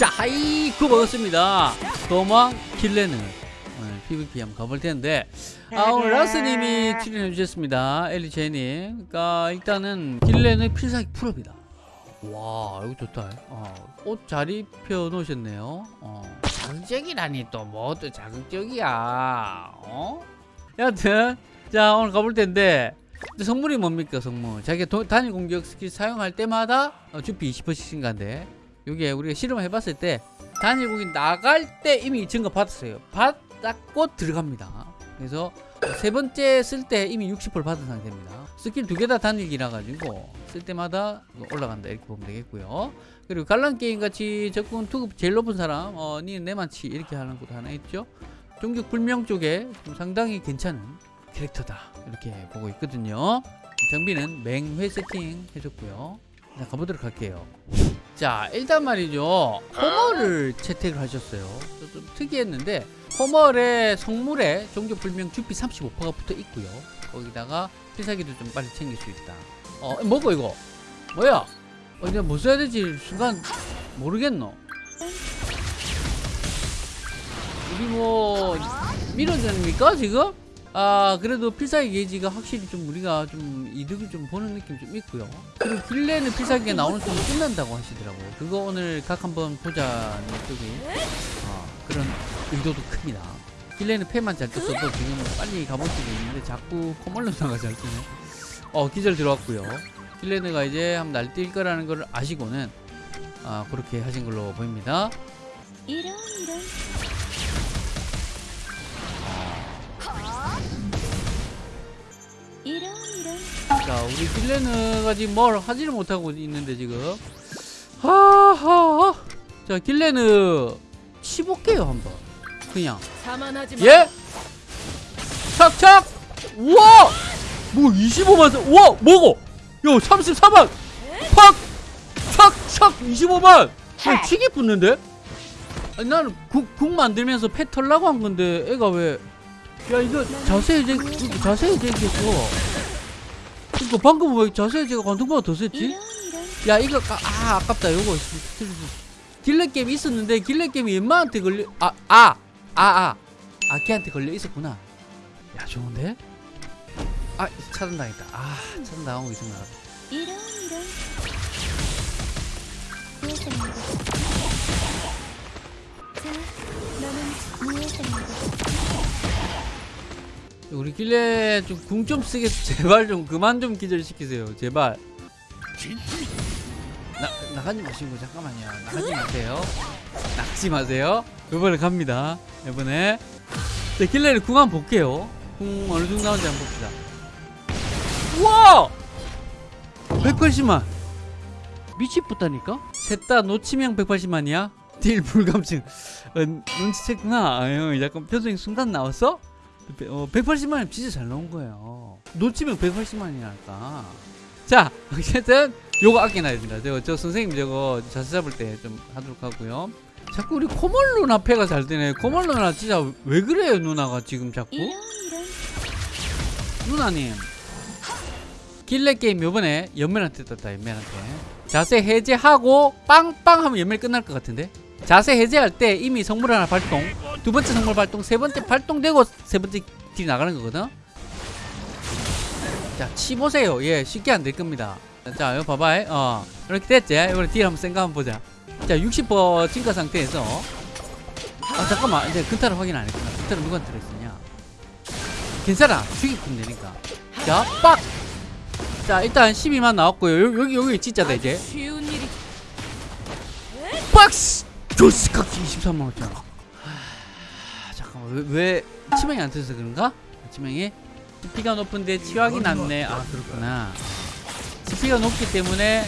자 하이쿠 먹었습니다. 도망 킬레는. 오늘 PVP 한번 가볼 텐데. 아 오늘 라스님이 출연해 주셨습니다. 엘리 제님 그러니까 일단은 킬레는 필살기 풀업이다. 와 이거 좋다. 어, 옷잘 입혀 놓으셨네요. 어. 자극적이라니 또 뭐 또 자극적이야. 어? 여하튼 자 오늘 가볼 텐데. 성물이 뭡니까 성물? 자기가 도- 단일 공격 스킬 사용할 때마다 어, 주피 20%씩 증가인데 요게 우리가 실험을 해봤을 때 단일 공격 나갈 때 이미 증가 받았어요. 받았고 들어갑니다. 그래서 세 번째 쓸 때 이미 60% 받은 상태입니다. 스킬 두 개 다 단일기라 가지고 쓸 때마다 올라간다 이렇게 보면 되겠고요. 그리고 관람 게임 같이 적군 투급 제일 높은 사람 어 니는 내만치 이렇게 하는 것도 하나 있죠. 종족 불명 쪽에 좀 상당히 괜찮은 캐릭터다 이렇게 보고 있거든요. 장비는 맹회 세팅 해줬고요. 자 가보도록 할게요 자 일단 말이죠. 호머를 채택을 하셨어요. 좀- 좀 특이했는데 호머의 성물에 종족 불명 주피 35%가 붙어 있고요. 거기다가 필살기도 좀 빨리 챙길 수 있다. 어 뭐고 이거? 뭐야? 어 내가 뭐 써야 될지? 순간 모르겠노. 우리 뭐 밀어줍니까 지금? 아 그래도 필살기 게이지가 확실히 좀 우리가 좀 이득을 좀 보는 느낌 좀 있고요. 그리고 딜레는 필살기가 나오는 순간 끝난다고 하시더라고요. 그거 오늘 각 한번 보자는 쪽이 어, 그런 의도도 큽니다. 딜레는 패만 잘 떴어도 지금 빨리 가볼 수도 있는데 자꾸 코멀로 나가 잘 뜨네 어 기절 들어왔고요. 딜레드가 이제 한번 날뛸 거라는 걸 아시고는 아 그렇게 하신 걸로 보입니다. 이런 이런 이런 이런. 자 우리 딜레느가 지금 뭘 하지를 못하고 있는데 지금. 하하하. 자 딜레느. 치볼게요 한번. 그냥. 자만하지 예? 착착! 우와! 뭐 25만 원 우와! 뭐고? 요 34만! 팍! 착착! 25만! 야 치기 붙는데? 아니 나는 국, 국 만들면서 패 털라고 한 건데 애가 왜 야 이거 자세 이제 이거 자세 이제 이겼어. 이거 방금 왜 자세 제가 관통보다 더 셌지? 이런 이런 야 이거 아, 아 아깝다. 요거 길레 게임 있었는데 길레 게임이 엠마한테 걸려 아 아 아아. 아, 아, 걔한테 걸려 있었구나. 야 좋은데? 아 차단당했다. 아 차단당하고 있었나 이런 이런 무엇입니다 자 너는 무엇입니다 우리 길레 좀궁 좀 쓰게 제발 좀 그만 좀 기절시키세요. 제발. 나 나가지 마시고 잠깐만요. 나가지 마세요. 나가지 마세요. 이번에 갑니다. 이번에. 자 길레를 궁 한번 볼게요. 궁 어느 정도 나오는지 한번 봅시다. 우와! 180만. 미치겠다니까? 셋 다 노치명 180만이야? 딜 불감증. 어, 눈치챘구나. 아유 약간 표정이 순간 나왔어? 어, 180만이면 진짜 잘 나온 거예요. 놓치면 180만이랄까. 자, 어쨌든 요거 아껴놔야 됩니다. 저거 저 선생님 저거 자세 잡을 때 좀 하도록 하고요. 자꾸 우리 코멀 누나 패가 잘 되네. 코멀 누나 진짜 왜 그래요 누나가 지금 자꾸? 누나님 길레 게임 요번에 연멜한테 떴다 연멜한테 자세 해제하고 빵빵 하면 연멜 끝날 것 같은데 자세 해제할 때 이미 성물 하나 발동 두 번째 성물 발동 세 번째 발동되고 세 번째 딜 나가는 거거든? 자 치보세요. 예 쉽게 안 될 겁니다. 자 이거 봐봐 어 이렇게 됐지? 이번에 딜 한번 센거 한번 보자. 자 60% 증가 상태에서. 아 잠깐만. 이제 근타를 확인 안 했구나. 근타를 누구한테 들어있었냐? 괜찮아. 죽이면 되니까. 자 빡! 자 일단 12만 나왔고요. 여- 여기 여기 진짜다 이제. 박스! 조스카키 23만 원짜리 하, 잠깐만. 왜, 왜 치명이 안 터져서 그런가? 치명이? 스피가 높은데 치확이 낮네. 아. 그렇구나. 스피가 높기 때문에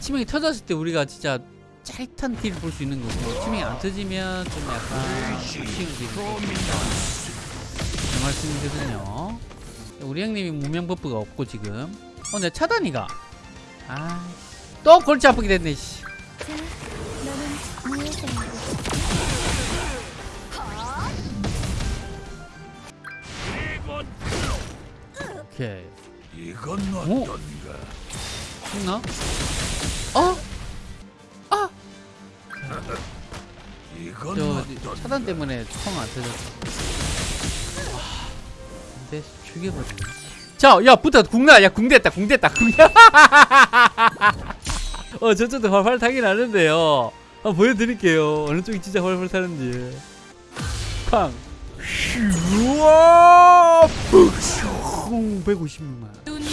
치명이 터졌을 때 우리가 진짜 짜릿한 딜을 볼 수 있는 거고 치명이 안 터지면 좀 약간 아쉬운 딜을 볼수 그 말씀이거든요. 우리 형님이 무명 버프가 없고 지금. 어 내 차단이가. 아 또 골치 아프게 됐네 씨. 오케이 이건 오. 어떤가? 죽나? 어? 아! 저 차단 때문에 총안 터졌어. 와, 근데 죽여버리네. 자, 야, 붙어. 궁나. 야, 궁됐다. 궁됐다. 궁. 어, 저쪽도 활활 타긴 하는데요. 한번 보여드릴게요. 어느 쪽이 진짜 활활 타는지. 쾅. 우와! 156만.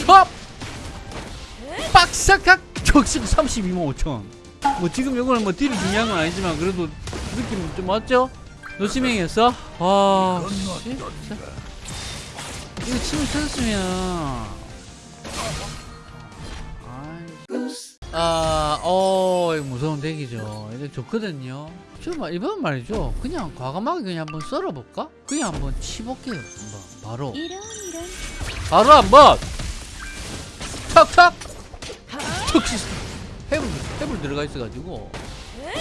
샵! 빡삭각! 적식 32만 5천. 뭐 지금 요거는 뭐 딜이 중요한 건 아니지만 그래도 느낌 좀 맞죠? 노시맹이었어? 아, 씨, 진짜. 이거 침을 찾았으면 아, 어, 무서운 덱이죠. 이거 좋거든요. 저 말, 이번 말이죠. 그냥 과감하게 그냥 한번 썰어볼까? 그냥 한번 치볼게요. 한번 바로. 바로 한번 탁탁 척 해불 해불 들어가 있어가지고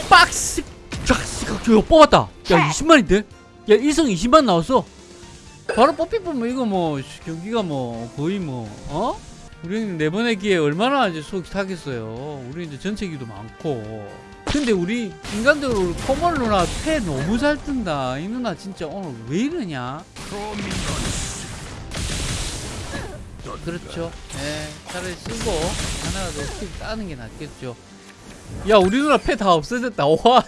박스 쫙스 저 뽑았다 야 20만인데 야 1성 20만 나왔어 바로 뽑히 뽑으면 이거 뭐 경기가 뭐 거의 뭐 어? 우리는 네 기회 얼마나 이제 속이 타겠어요 우리 이제 전체기도 많고 근데 우리 인간적으로 코멀 누나 패 너무 잘 뜬다 이 누나 진짜 오늘 왜 이러냐 그렇죠. 예, 차라리 쓰고 하나라도 킥 따는 게 낫겠죠. 야, 우리 누나 패 다 없어졌다. 와,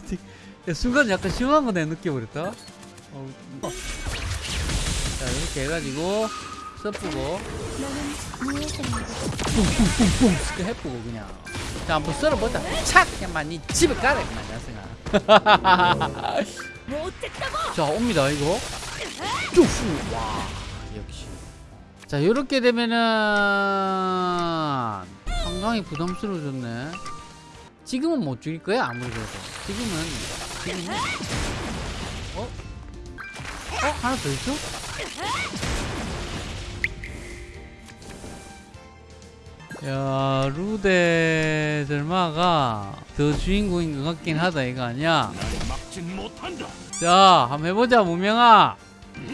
야, 순간 약간 심한 거내 느껴버렸다. 어, 어. 자, 이렇게 해가지고 무엇입니까? 뿡뿡뿡뿡 스크 해보고 그냥. 자, 한번 썰어보자. 착! 그냥 니 집에 가라, 그냥 나승아. 자, 옵니다, 이거. 쭉! 와, 역시. 자, 요렇게 되면은 상당히 부담스러워졌네. 지금은 못 죽일 거야, 아무리 그래도. 지금은, 지금은. 어? 어? 하나 더 있어? 야, 루데 젤마가 더 주인공인 것 같긴 하다, 이거 아니야? 자, 한번 해보자, 무명아.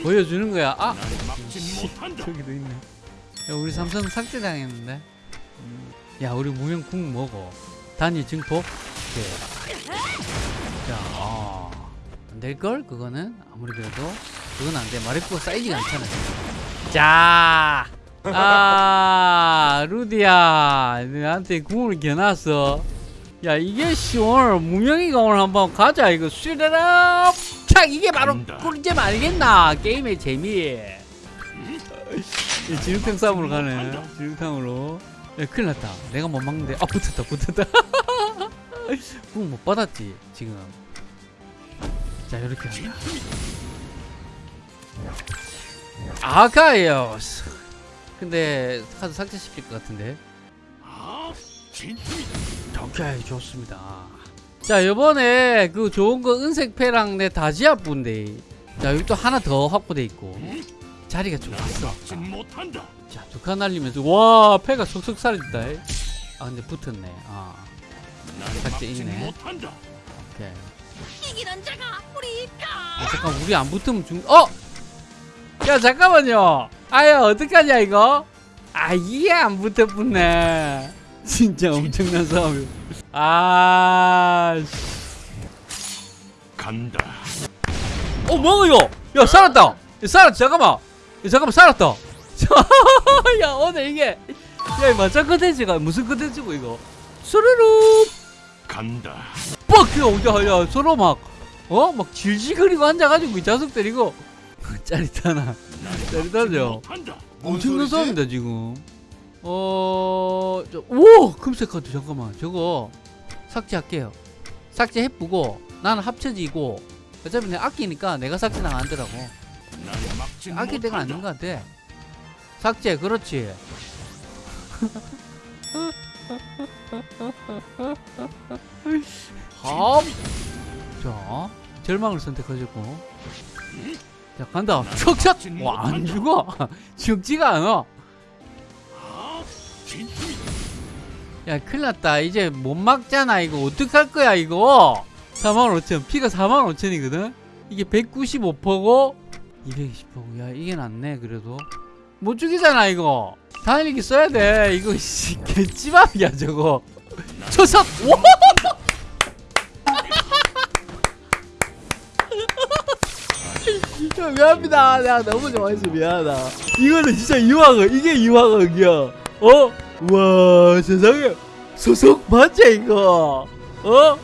보여주는 거야. 아! 저기도 있네. 야, 우리 삼성 삭제당했는데. 음. 야, 우리 무명 궁 먹어. 단위 증폭. 오케이. 자, 아. 안 될걸? 그거는? 아무리 그래도. 그건 안 돼. 마리코가 사이즈가 않잖아. 자. 아, 루디야. 나한테 궁을 겨놨어. 야, 이게 씨, 오늘 무명이가 오늘 한번 가자. 이거 슈레럽! 착! 이게 바로. 꿀잼 알겠나? 게임의 재미. 이 지육탕 싸움으로 가네. 지육탕으로. 야, 큰일 났다. 내가 못 막는데. 아, 붙었다, 붙었다. 궁 못 받았지, 지금. 자, 이렇게 한다. 아가이오스. 근데 카드 삭제시킬 것 같은데. 아. 오케이, 좋습니다. 자, 요번에 그 좋은 거 은색패랑 내 다지아 분데. 자, 여기 또 하나 더 확보돼 있고. 자리가 좋았어. 막진 못한다. 자, 두 칸 날리면서 와, 패가 쏙쏙 사라졌다. 아, 근데 붙었네. 아, 삭제 있네. 오케이. 이기는 자가 우리 가. 아, 잠깐 우리 안 붙으면 죽. 어! 야, 잠깐만요. 아야, 어떡하냐 이거? 아, 이게 안 붙어붙네. 진짜 엄청난 싸움. 아, 씨. 간다. 어, 뭐야 이거? 야, 살았다. 야, 살았다. 잠깐만. 야, 잠깐만 살았다. 야, 오늘 이게 야, 이 맞짱 컨텐츠가 무슨 컨텐츠고 이거? 수르르. 간다. 뻑! 야, 야, 서로 막, 어? 막 질질거리고 앉아가지고 이 자석 때리고. 짜릿하나. 짜릿하죠? 엄청난 싸움이다, 지금. 어, 저, 오! 금색 카드, 잠깐만. 저거, 삭제할게요. 삭제해쁘고, 나는 합쳐지고, 어차피 내가 아끼니까 내가 삭제 난 안 하더라고. 아낄 때가 아닌 것 같아. 삭제, 그렇지. 합. 자, 절망을 선택하셨고. 자, 간다. 척척! 와, 안 죽어. 죽지가 않아. 야, 큰일 났다. 이제 못 막잖아. 이거 어떡할 거야, 이거? 45,000. 피가 45,000이거든? 이게 195%고, 220%고. 야, 이게 낫네, 그래도. 못 죽이잖아, 이거. 다행히 써야 돼. 이거, 씨, 개찌밥이야, 저거. 와! 미안합니다. 내가 너무 좋아해서 미안하다. 이거는 진짜 이화극, 이게 이화극이야. 어? 와, 세상에. 소속 맞지, 이거? 어?